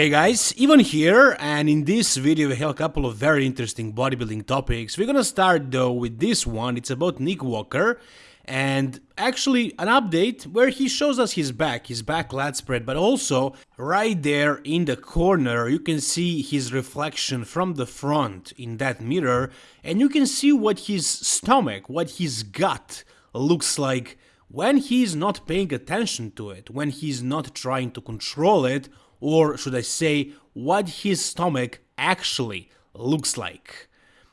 Hey guys, Ivan here, and in this video we have a couple of very interesting bodybuilding topics. We're gonna start though with this one, it's about Nick Walker, and actually an update where he shows us his back, his back lat spread, but also right there in the corner you can see his reflection from the front in that mirror, and you can see what his stomach, what his gut looks like when he's not paying attention to it, when he's not trying to control it, or should I say, what his stomach actually looks like.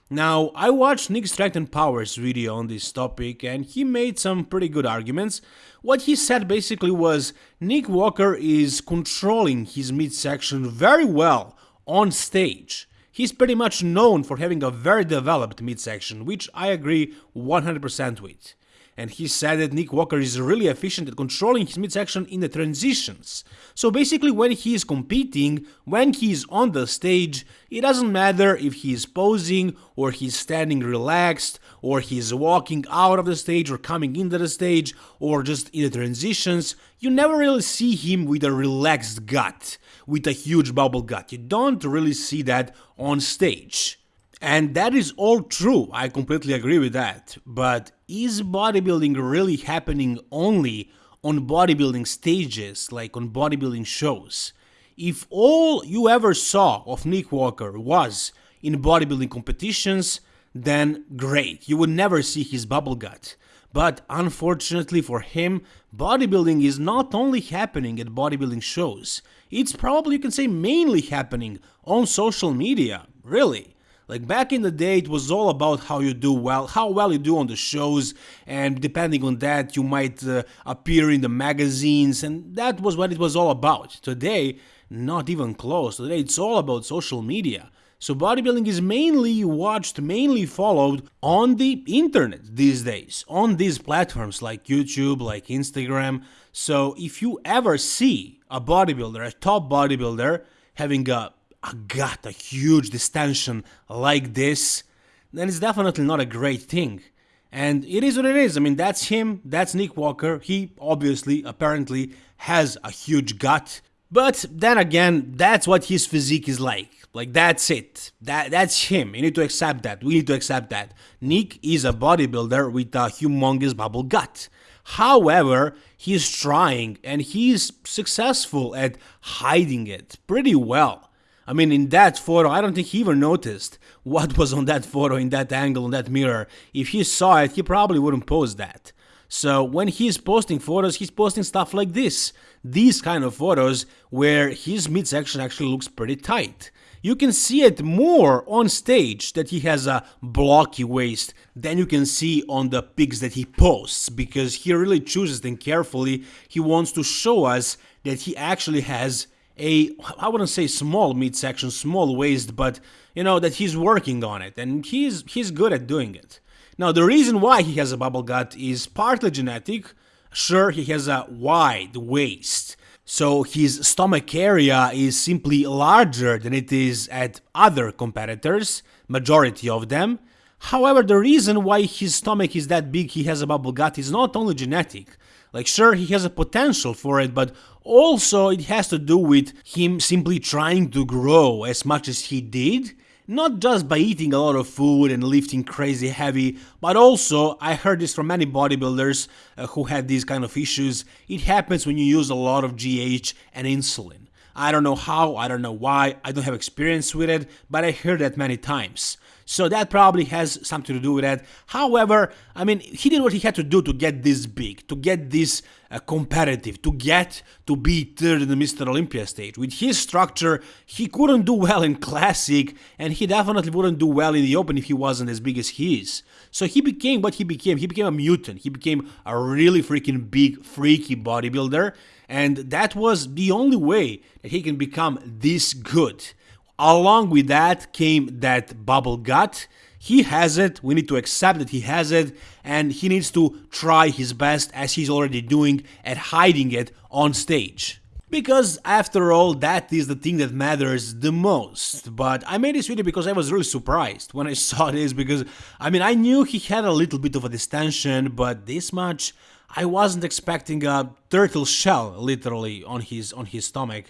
Now, I watched Nick and Power's video on this topic and he made some pretty good arguments. What he said basically was Nick Walker is controlling his midsection very well on stage. He's pretty much known for having a very developed midsection, which I agree 100% with and he said that Nick Walker is really efficient at controlling his midsection in the transitions. So basically when he is competing, when he is on the stage, it doesn't matter if he is posing or he's standing relaxed or he's walking out of the stage or coming into the stage or just in the transitions, you never really see him with a relaxed gut, with a huge bubble gut. You don't really see that on stage. And that is all true, I completely agree with that. But is bodybuilding really happening only on bodybuilding stages, like on bodybuilding shows? If all you ever saw of Nick Walker was in bodybuilding competitions, then great, you would never see his bubble gut. But unfortunately for him, bodybuilding is not only happening at bodybuilding shows, it's probably, you can say, mainly happening on social media, really. Like back in the day, it was all about how you do well, how well you do on the shows, and depending on that, you might uh, appear in the magazines, and that was what it was all about. Today, not even close. Today, it's all about social media. So bodybuilding is mainly watched, mainly followed on the internet these days, on these platforms like YouTube, like Instagram. So if you ever see a bodybuilder, a top bodybuilder, having a a gut, a huge distension like this, then it's definitely not a great thing. And it is what it is. I mean, that's him, that's Nick Walker. He obviously, apparently, has a huge gut. But then again, that's what his physique is like. Like that's it. That that's him. You need to accept that. We need to accept that. Nick is a bodybuilder with a humongous bubble gut. However, he's trying and he's successful at hiding it pretty well. I mean, in that photo, I don't think he even noticed what was on that photo, in that angle, in that mirror. If he saw it, he probably wouldn't post that. So when he's posting photos, he's posting stuff like this. These kind of photos where his midsection actually looks pretty tight. You can see it more on stage that he has a blocky waist than you can see on the pics that he posts because he really chooses them carefully. He wants to show us that he actually has a I wouldn't say small midsection, small waist, but you know that he's working on it and he's he's good at doing it. Now the reason why he has a bubble gut is partly genetic. Sure, he has a wide waist, so his stomach area is simply larger than it is at other competitors, majority of them. However, the reason why his stomach is that big, he has a bubble gut, is not only genetic. Like, sure, he has a potential for it, but also it has to do with him simply trying to grow as much as he did. Not just by eating a lot of food and lifting crazy heavy, but also, I heard this from many bodybuilders uh, who had these kind of issues, it happens when you use a lot of GH and insulin. I don't know how, I don't know why, I don't have experience with it, but I heard that many times. So that probably has something to do with that. However, I mean, he did what he had to do to get this big, to get this uh, competitive, to get to be third in the Mr. Olympia stage. With his structure, he couldn't do well in Classic, and he definitely wouldn't do well in the Open if he wasn't as big as he is. So he became what he became. He became a mutant. He became a really freaking big, freaky bodybuilder, and that was the only way that he can become this good. Along with that came that bubble gut. He has it, we need to accept that he has it, and he needs to try his best, as he's already doing, at hiding it on stage. Because after all, that is the thing that matters the most. But I made this video because I was really surprised when I saw this, because, I mean, I knew he had a little bit of a distension, but this much, I wasn't expecting a turtle shell literally on his on his stomach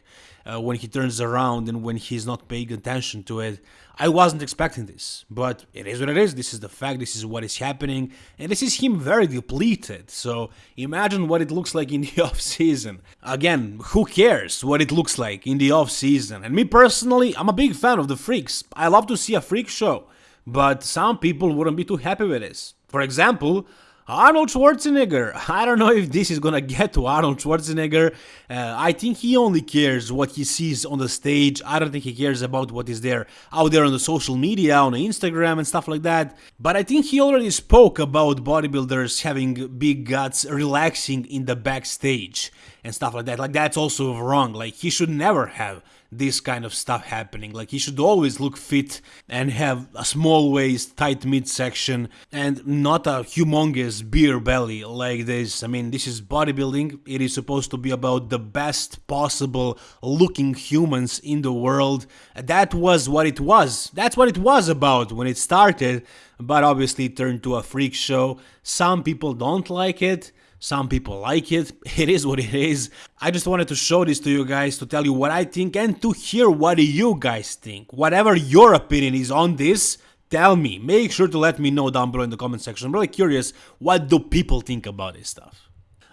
uh, when he turns around and when he's not paying attention to it. I wasn't expecting this, but it is what it is. This is the fact. This is what is happening, and this is him very depleted. So imagine what it looks like in the off season. Again, who cares what it looks like in the off season? And me personally, I'm a big fan of the freaks. I love to see a freak show, but some people wouldn't be too happy with this. For example, Arnold Schwarzenegger. I don't know if this is gonna get to Arnold Schwarzenegger. Uh, I think he only cares what he sees on the stage. I don't think he cares about what is there out there on the social media, on Instagram and stuff like that. But I think he already spoke about bodybuilders having big guts, relaxing in the backstage and stuff like that. Like that's also wrong. Like he should never have this kind of stuff happening. Like he should always look fit and have a small waist, tight midsection, and not a humongous beer belly like this. I mean, this is bodybuilding. It is supposed to be about the best possible looking humans in the world. That was what it was. That's what it was about when it started, but obviously it turned to a freak show. Some people don't like it. Some people like it, it is what it is. I just wanted to show this to you guys to tell you what I think and to hear what you guys think. Whatever your opinion is on this, tell me. Make sure to let me know down below in the comment section. I'm really curious, what do people think about this stuff?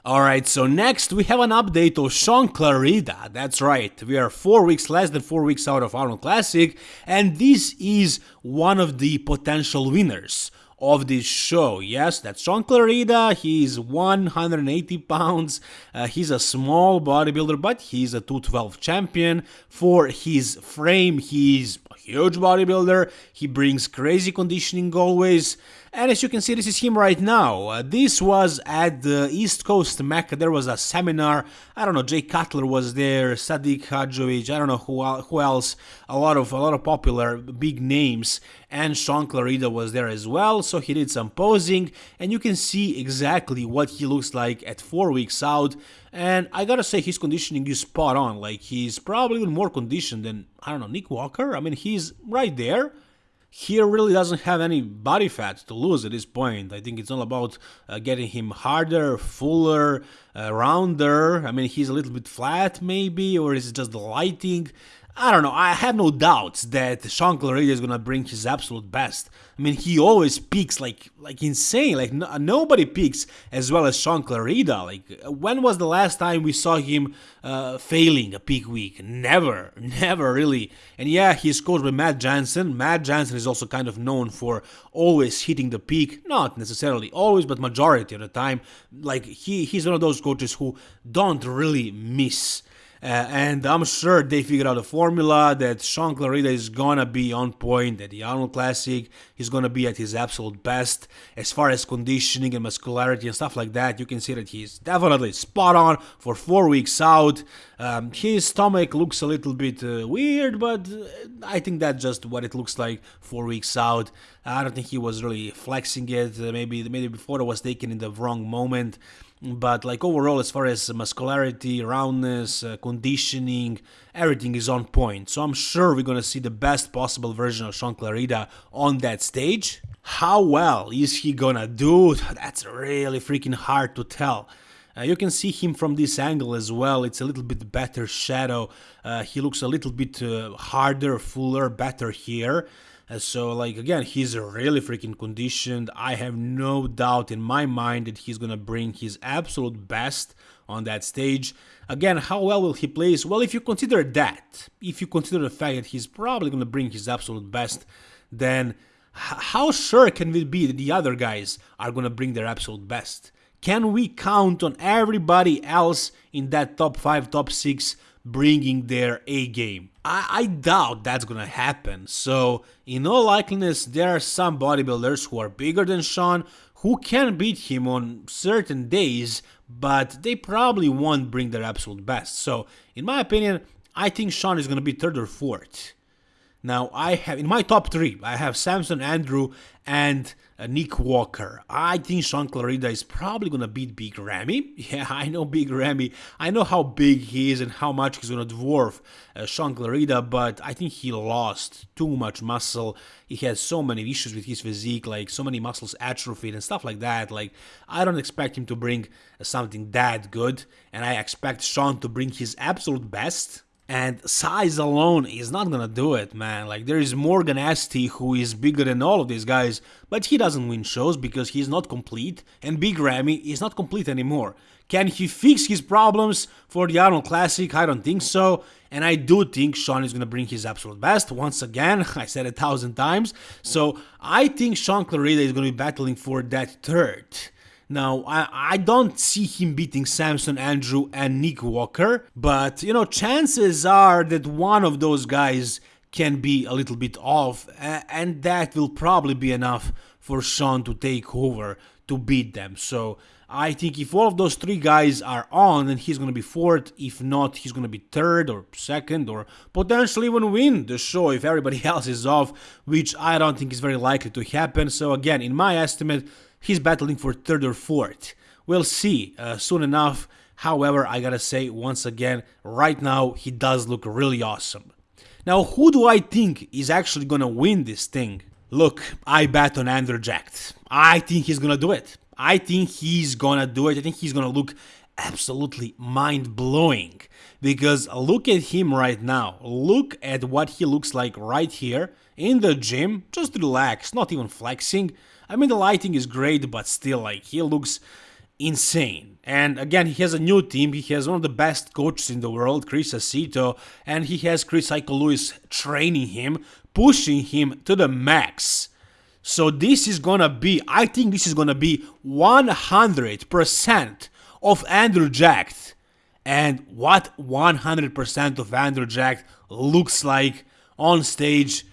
Alright, so next we have an update of Shaun Clarida. That's right, we are 4 weeks less than 4 weeks out of Arnold Classic, and this is one of the potential winners of this show. Yes, that's Shaun Clarida. He's 180 pounds. Uh, he's a small bodybuilder, but he's a 212 champion. For his frame, he's a huge bodybuilder. He brings crazy conditioning always. And as you can see, this is him right now. Uh, this was at the East Coast Mecca. There was a seminar. I don't know. Jay Cutler was there. Sadiq Hadzovic. I don't know who who else. A lot of a lot of popular big names. And Shaun Clarida was there as well. So he did some posing, and you can see exactly what he looks like at four weeks out. And I gotta say, his conditioning is spot on. Like he's probably even more conditioned than I don't know Nick Walker. I mean, he's right there he really doesn't have any body fat to lose at this point. I think it's all about uh, getting him harder, fuller, uh, rounder. I mean, he's a little bit flat maybe, or is it just the lighting? I don't know. I have no doubts that Shaun Clarida is gonna bring his absolute best. I mean, he always peaks like like insane. Like no, nobody peaks as well as Shaun Clarida. Like when was the last time we saw him uh, failing a peak week? Never, never really. And yeah, he's coached by Matt Jansen. Matt Jansen is also kind of known for always hitting the peak. Not necessarily always, but majority of the time. Like he he's one of those coaches who don't really miss uh, and I'm sure they figured out a formula that Shaun Clarida is gonna be on point at the Arnold Classic. He's gonna be at his absolute best as far as conditioning and muscularity and stuff like that. You can see that he's definitely spot on for four weeks out. Um, his stomach looks a little bit uh, weird, but uh, I think that's just what it looks like four weeks out. I don't think he was really flexing it. Uh, maybe maybe before it was taken in the wrong moment but like overall as far as muscularity roundness uh, conditioning everything is on point. So i'm sure we're gonna see the best possible version of shaun clarida on that stage. How well is he gonna do? That's really freaking hard to tell. Uh, you can see him from this angle as well, it's a little bit better shadow, uh, he looks a little bit uh, harder, fuller, better here. Uh, so like again, he's really freaking conditioned. I have no doubt in my mind that he's gonna bring his absolute best on that stage. Again, how well will he place? Well, if you consider that, if you consider the fact that he's probably gonna bring his absolute best, then how sure can we be that the other guys are gonna bring their absolute best? Can we count on everybody else in that top 5, top 6 bringing their A game. I, I, doubt that's gonna happen. So, in all likeliness, there are some bodybuilders who are bigger than Shaun who can beat him on certain days, but they probably won't bring their absolute best. So, in my opinion, I think Shaun is gonna be third or fourth. Now, I have in my top three, I have Samson, Andrew, and uh, Nick Walker. I think Shaun Clarida is probably gonna beat Big Ramy. Yeah, I know Big Ramy. I know how big he is and how much he's gonna dwarf uh, Shaun Clarida, but I think he lost too much muscle. He has so many issues with his physique, like so many muscles atrophied and stuff like that. Like, I don't expect him to bring uh, something that good, and I expect Shaun to bring his absolute best and size alone is not gonna do it, man. Like, there is Morgan St, who is bigger than all of these guys, but he doesn't win shows because he's not complete, and Big Ramy is not complete anymore. Can he fix his problems for the Arnold Classic? I don't think so. And I do think Shaun is gonna bring his absolute best. Once again, I said a thousand times. So I think Shaun Clarida is gonna be battling for that third. Now, I, I don't see him beating Samson, Andrew, and Nick Walker, but you know, chances are that one of those guys can be a little bit off, and that will probably be enough for Shaun to take over to beat them. So I think if all of those three guys are on, then he's going to be fourth. If not, he's going to be third or second or potentially even win the show if everybody else is off, which I don't think is very likely to happen. So again, in my estimate, he's battling for third or fourth. We'll see uh, soon enough. However, I gotta say once again, right now he does look really awesome. Now, who do I think is actually gonna win this thing? Look, I bet on Andrew Jacked. I think he's gonna do it. I think he's gonna do it. I think he's gonna look absolutely mind blowing. Because look at him right now. Look at what he looks like right here in the gym. Just relax, not even flexing. I mean, the lighting is great, but still, like, he looks insane. And again, he has a new team. He has one of the best coaches in the world, Chris Aceto, and he has Chris Lewis training him, pushing him to the max. So this is gonna be, I think this is gonna be 100% of Andrew Jacked. And what 100% of Andrew Jacked looks like on stage,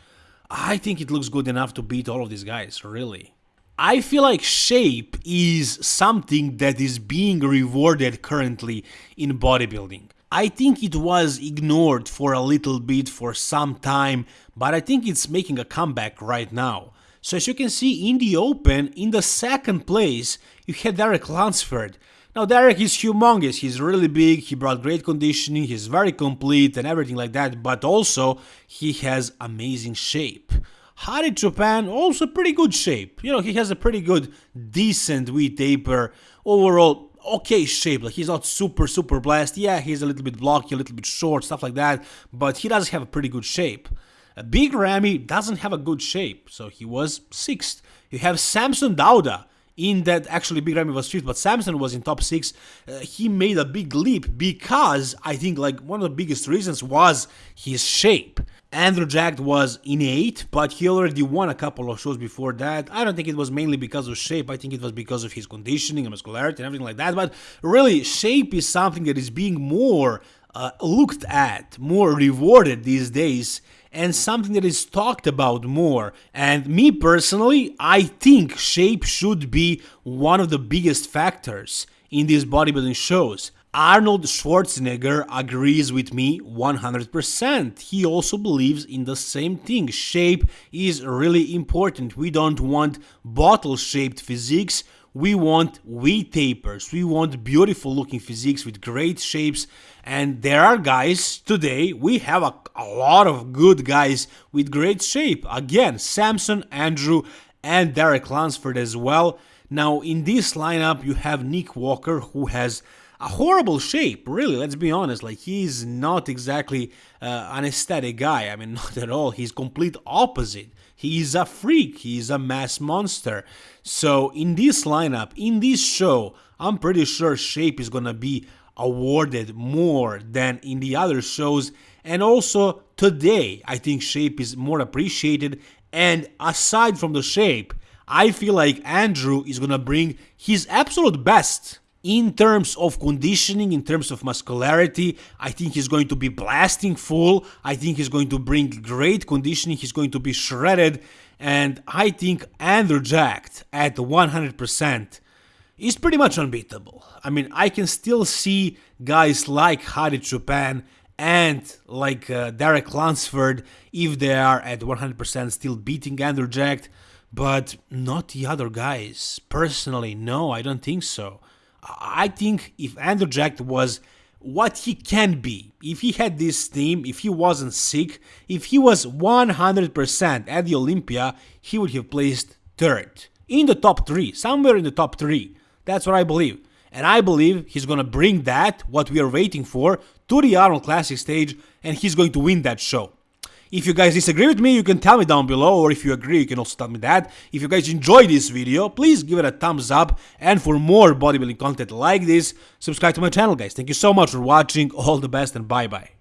I think it looks good enough to beat all of these guys, really. I feel like shape is something that is being rewarded currently in bodybuilding. I think it was ignored for a little bit for some time, but I think it's making a comeback right now. So as you can see in the open, in the second place, you had Derek Lunsford. Now Derek is humongous, he's really big, he brought great conditioning, he's very complete and everything like that, but also he has amazing shape. Hadi Choopan, also pretty good shape. You know, he has a pretty good, decent V taper. Overall, okay shape. Like he's not super, super blessed. Yeah, he's a little bit blocky, a little bit short, stuff like that. But he does have a pretty good shape. A Big Ramy doesn't have a good shape, so he was sixth. You have Samson Dauda in that actually Big Ramy was fifth, but Samson was in top six. Uh, he made a big leap because I think like one of the biggest reasons was his shape. Andrew Jacked was innate, but he already won a couple of shows before that. I don't think it was mainly because of shape, I think it was because of his conditioning and muscularity and everything like that. But really, shape is something that is being more uh, looked at, more rewarded these days, and something that is talked about more. And me personally, I think shape should be one of the biggest factors in these bodybuilding shows. Arnold Schwarzenegger agrees with me 100%. He also believes in the same thing. Shape is really important. We don't want bottle shaped physiques. We want V tapers. We want beautiful looking physiques with great shapes. And there are guys today, we have a, a lot of good guys with great shape. Again, Samson, Andrew, and Derek Lunsford as well. Now, in this lineup, you have Nick Walker, who has a horrible shape, really, let's be honest. Like, he's not exactly uh, an aesthetic guy. I mean, not at all. He's complete opposite. He's a freak. He's a mass monster. So, in this lineup, in this show, I'm pretty sure shape is gonna be awarded more than in the other shows. And also, today, I think shape is more appreciated. And aside from the shape, I feel like Andrew is gonna bring his absolute best in terms of conditioning, in terms of muscularity, I think he's going to be blasting full. I think he's going to bring great conditioning. He's going to be shredded. And I think Andrew Jacked at 100% is pretty much unbeatable. I mean, I can still see guys like Hadi Choopan and like uh, Derek Lunsford if they are at 100% still beating Andrew Jack, but not the other guys. Personally, no, I don't think so. I think if Andrew Jack was what he can be, if he had this team, if he wasn't sick, if he was 100% at the Olympia, he would have placed third. In the top three, somewhere in the top three. That's what I believe. And I believe he's gonna bring that, what we are waiting for, to the Arnold Classic stage, and he's going to win that show. If you guys disagree with me, you can tell me down below, or if you agree, you can also tell me that. If you guys enjoyed this video, please give it a thumbs up, and for more bodybuilding content like this, subscribe to my channel, guys. Thank you so much for watching, all the best, and bye-bye.